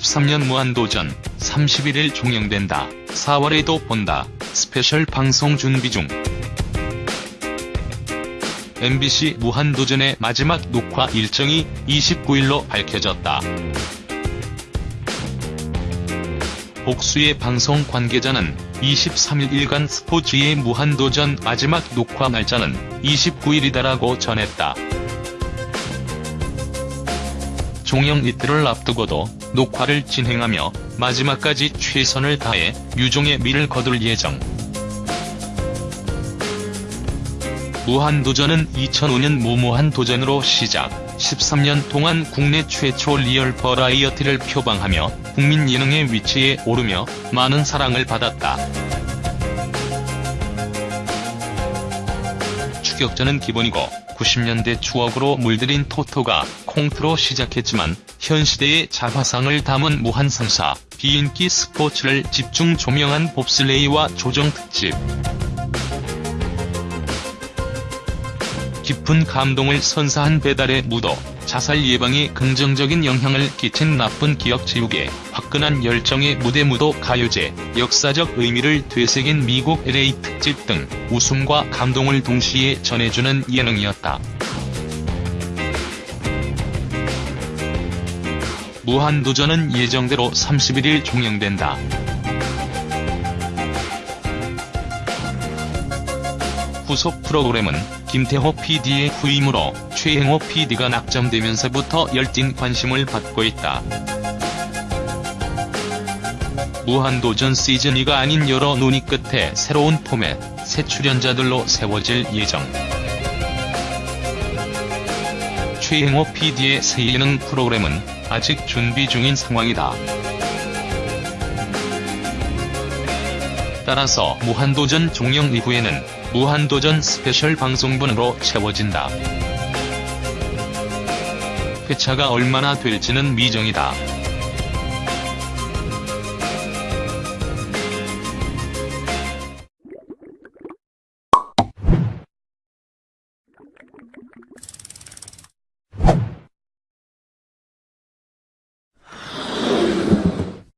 2013년 무한도전 31일 종영된다. 4월에도 본다. 스페셜 방송 준비 중. MBC 무한도전의 마지막 녹화 일정이 29일로 밝혀졌다. 복수의 방송 관계자는 23일 일간 스포츠의 무한도전 마지막 녹화 날짜는 29일이다라고 전했다. 종영 이틀을 앞두고도 녹화를 진행하며 마지막까지 최선을 다해 유종의 미를 거둘 예정. 무한도전은 2005년 무무한도전으로 시작, 13년 동안 국내 최초 리얼 버라이어티를 표방하며 국민 예능의 위치에 오르며 많은 사랑을 받았다. 추격전은 기본이고 90년대 추억으로 물들인 토토가 콩트로 시작했지만 현 시대의 자화상을 담은 무한상사, 비인기 스포츠를 집중 조명한 봅슬레이와 조정 특집. 깊은 감동을 선사한 배달의 무도, 자살 예방에 긍정적인 영향을 끼친 나쁜 기억 지우개, 화끈한 열정의 무대 무도 가요제, 역사적 의미를 되새긴 미국 LA 특집 등 웃음과 감동을 동시에 전해주는 예능이었다. 무한도전은 예정대로 31일 종영된다. 후속 프로그램은 김태호 PD의 후임으로 최행호 PD가 낙점되면서부터 열띤 관심을 받고 있다. 무한도전 시즌2가 아닌 여러 논의 끝에 새로운 포맷, 새 출연자들로 세워질 예정. 최행호 PD의 새 예능 프로그램은 아직 준비 중인 상황이다. 따라서 무한도전 종영 이후에는 무한도전 스페셜 방송분으로 채워진다. 회차가 얼마나 될지는 미정이다.